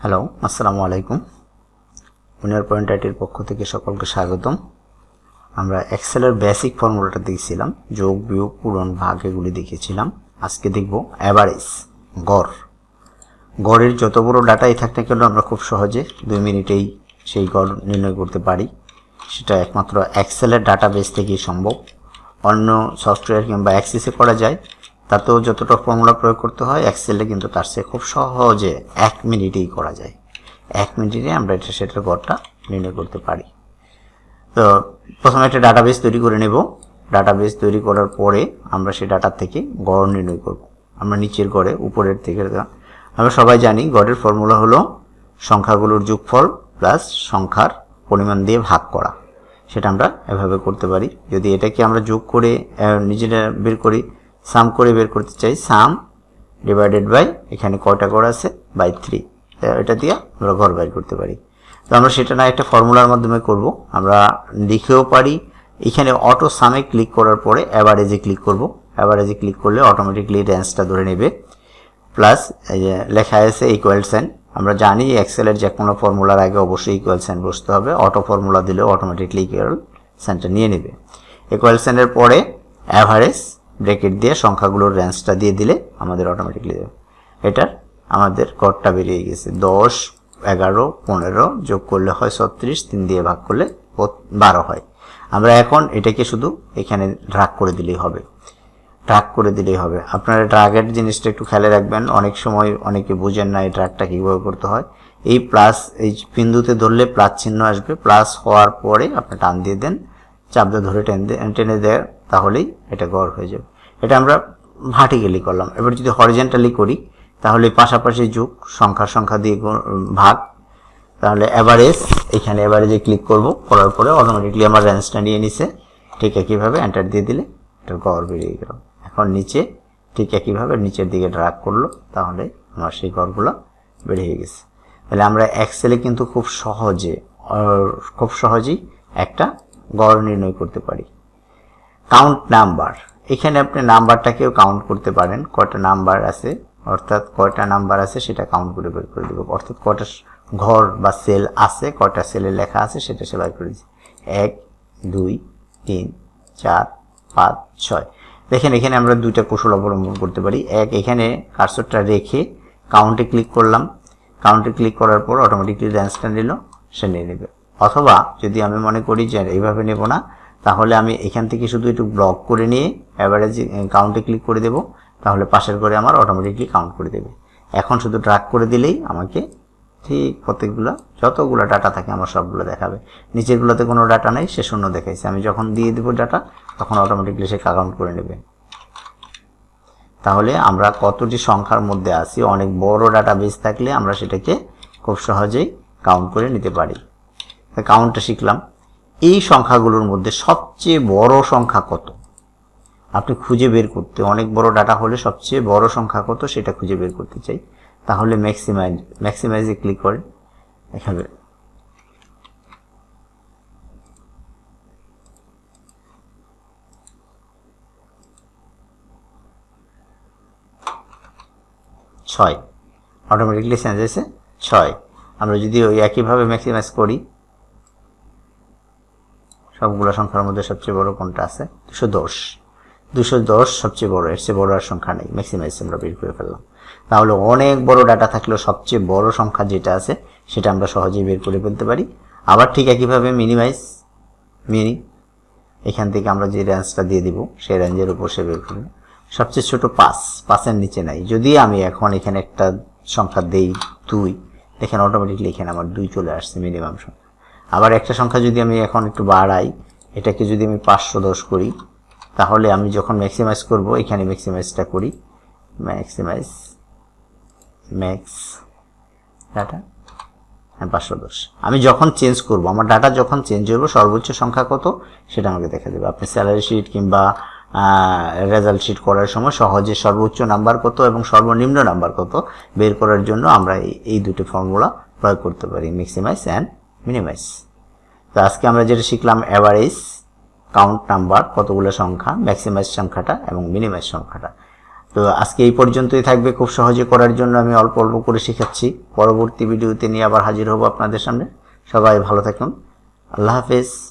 Hello আসসালামু আলাইকুম। উনিয়ার point আইটির পক্ষ থেকে সকলকে স্বাগতম। আমরা এক্সেলের বেসিক ফর্মুলাটা দেখছিলাম, যোগ, বিয়োগ, পূরণ, ভাগ এগুলি দেখেছিলাম। আজকে দেখব অ্যাভারেজ গড়। গড়ের যত বড় ডাটাই থাক না কেন আমরা খুব সহজে দুই মিনিটেই সেই গড় নির্ণয় করতে পারি। সেটা একমাত্র এক্সেলের ডাটাবেস থেকেই সম্ভব। অন্য সফটওয়্যার কিংবা অ্যাক্সেসে করা যায়। তাতেও যতটা ফর্মুলা প্রয়োগ করতে হয় এক্সেলে কিন্তু তার চেয়ে খুব সহজে এক মিনিটেই করা যায়। এক মিনিটে আমরা এটা সেটার গড়টা নির্ণয় করতে পারি। তো প্রথমে একটা ডাটাবেস তৈরি করে নেব। ডাটাবেস তৈরি করার পরে আমরা সেই ডাটার থেকে গড় নির্ণয় করব। আমরা নিচের গড়ে, উপরের থেকে আমরা সবাই জানি গড়ের ফর্মুলা হলো সংখ্যাগুলোর যোগফল প্লাস সংখ্যার পরিমাণ দিয়ে ভাগ করা। সেটা আমরা এভাবে করতে পারি। যদি এটাকে আমরা যোগ করে নিজেরা বের করি সাম করে বের করতে চাই। সাম ডিভাইডেড বাই এখানে কয়টা গড় আছে? বাই থ্রি এটা দিয়ে আমরা ঘর বাইর করতে পারি। তো আমরা সেটা না একটা ফর্মুলার মাধ্যমে করব। আমরা লিখেও পারি। এখানে অটো সামে ক্লিক করার পরে অ্যাভারেজে ক্লিক করব। অ্যাভারেজে ক্লিক করলে অটোমেটিকলি রেঞ্জটা ধরে নেবে। প্লাস লেখা আছে ইকুয়াল সাইন আমরা জানি এক্সেলের যে কোনো ফর্মুলার আগে অবশ্যই ইকুয়াল সাইন বসতে হবে। অটো ফর্মুলা দিলেও অটোমেটিকলি ইকুয়াল সাইনটা নিয়ে নেবে। ইকুয়াল সাইনের পরে অ্যাভারেজ ব্রেকেট দিয়ে সংখ্যাগুলোর রেঞ্জটা দিয়ে দিলে আমাদের অটোমেটিকলি দেবে এটার আমাদের গড়টা বেরিয়ে গেছে। দশ, এগারো, পনেরো যোগ করলে হয় ছত্রিশ, তিন দিয়ে ভাগ করলে বারো হয়। আমরা এখন এটাকে শুধু এখানে ড্রাগ করে দিলেই হবে। ট্রাক করে দিলেই হবে। আপনারা ড্রাগের জিনিসটা একটু খেয়ালে রাখবেন। অনেক সময় অনেকে বুঝেন না এই ট্রাকটা কীভাবে করতে হয়। এই প্লাস এই বিন্দুতে ধরলে প্লাস চিহ্ন আসবে। প্লাস হওয়ার পরে আপনি টান দিয়ে দেন। চাপটা ধরে টেনে টেনে দেয়, তাহলেই এটা গড় হয়ে যাবে। এটা আমরা ভার্টিক্যালি করলাম। এবার যদি হরিজেন্টালি করি, তাহলে পাশাপাশি যুগ, সংখ্যা সংখ্যা দিয়ে ভাগ। তাহলে অ্যাভারেজ এখানে অ্যাভারেজে ক্লিক করব, করার পরে অটোমেটিকলি আমার রেঞ্জটা নিয়ে নিছে। ঠিক একইভাবে এন্টার দিয়ে দিলে এটার গড় বেরিয়ে গেল। এখন নিচে ঠিক একইভাবে নিচের দিকে ড্রাগ করল, তাহলে আমার সেই গড়গুলো বেরিয়ে গেছে। তাহলে আমরা এক্সেলে কিন্তু খুব সহজে খুব সহজেই একটা গড় নির্ণয় করতে পারি। কাউন্ট নাম্বার এখানে আপনি নাম্বারটাকেও কাউন্ট করতে পারেন। কয়টা নাম্বার আছে? অর্থাৎ কয়টা নাম্বার আছে সেটা কাউন্ট করে বের করে দেবো। অর্থাৎ কয়টা ঘর বা সেল আছে, কয়টা সেলে লেখা আছে সেটা সে বের করে দিচ্ছে এক, দুই, তিন, চার, পাঁচ, ছয়। দেখেন, এখানে আমরা দুইটা কৌশল অবলম্বন করতে পারি। এক, এখানে কার্সরটা রেখে কাউন্টে ক্লিক করলাম। কাউন্টে ক্লিক করার পর অটোমেটিকলি রেঞ্জটা নিল, সে নিয়ে নেবে। অথবা যদি আমি মনে করি যে এইভাবে নেব না তাহলে আমি এখান থেকে শুধু একটু ব্লক করে নিয়ে অ্যাভারেজ কাউন্টে ক্লিক করে দেব। তাহলে পাশের করে আমার অটোমেটিকলি কাউন্ট করে দেবে। এখন শুধু ড্রাগ করে দিলেই আমাকে ঠিক প্রত্যেকগুলো, যতগুলো ডাটা থাকে আমার সবগুলো দেখাবে। নিচেরগুলোতে কোনো ডাটা নেই, সে শূন্য দেখাইছে। আমি যখন দিয়ে দেবো ডাটা তখন অটোমেটিকলি সে কাউন্ট করে নেবে। তাহলে আমরা কতটি সংখ্যার মধ্যে আছি, অনেক বড় ডাটা বেস থাকলে আমরা সেটাকে খুব সহজেই কাউন্ট করে নিতে পারি। কাউন্টটা শিখলাম। এই সংখ্যাগুলোর মধ্যে সবচেয়ে বড় সংখ্যা কত? আপনি খুঁজে বের করতে, অনেক বড় ডাটা হলে সবচেয়ে বড় সংখ্যা কত সেটা খুঁজে বের করতে চাই। তাহলে ম্যাক্সিমাইজ ম্যাক্সিমাইজে ক্লিক করেন। এখানে ছয়। অটোমেটিকলি চেঞ্জ হয়েছে। ছয়। আমরা যদি ওই একইভাবে ম্যাক্সিমাইজ করি সবগুলো সংখ্যার মধ্যে সবচেয়ে বড় কোনটা আছে? দুশো দশ। দুশো দশ সবচেয়ে বড়, এর চেয়ে বড় আর সংখ্যা নেই। ম্যাক্সিমাইজ আমরা বের করে ফেললাম। তাহলে অনেক বড় ডাটা থাকলেও সবচেয়ে বড় সংখ্যা যেটা আছে, সেটা আমরা সহজেই বের করে ফেলতে পারি। আবার ঠিক একইভাবে মিনিমাইজ মিনি এখান থেকে আমরা যে রেঞ্জটা দিয়ে দিব, সেই রেঞ্জের উপর সে বের করবে। সবচেয়ে ছোট পাঁচ, পাঁচের নিচে নাই। যদি আমি এখন এখানে একটা সংখ্যা দেই দুই, দেখেন অটোমেটিকলি এখানে আমার দুই চলে আসছে মিনিমাম সংখ্যা। আবার একটা সংখ্যা যদি আমি এখন একটু বাড়াই, এটাকে যদি আমি পাঁচশো দশ করি, তাহলে আমি যখন ম্যাক্সিমাইজ করব, এখানে ম্যাক্সিমাইজটা করি ম্যাক্সিমাইজ ম্যাক্স ডাটা হ্যাঁ পাঁচশো দশ। আমি যখন চেঞ্জ করব, আমার ডাটা যখন চেঞ্জ হইব সর্বোচ্চ সংখ্যা কত, সেটা আমাকে দেখা দেবে। আপনি স্যালারি শিট কিংবা রেজাল্ট শিট করার সময় সহজে সর্বোচ্চ নাম্বার কত এবং সর্বনিম্ন নাম্বার কত বের করার জন্য আমরা এই- দুটো ফর্মুলা প্রয়োগ করতে পারি ম্যাক্সিমাইজ অ্যান্ড মিনিমাইজ তো আজকে আমরা যেটা শিখলাম অ্যাভারেজ কাউন্ট নাম্বার কতগুলো সংখ্যা ম্যাক্সিমাইজ সংখ্যাটা এবং মিনিমাইজ সংখ্যাটা। তো আজকে এই পর্যন্তই থাকবে। খুব সহজে করার জন্য আমি অল্প অল্প করে শেখাচ্ছি। পরবর্তী ভিডিওতে নিয়ে আবার হাজির হব আপনাদের সামনে। সবাই ভালো থাকুন। আল্লাহ হাফেজ।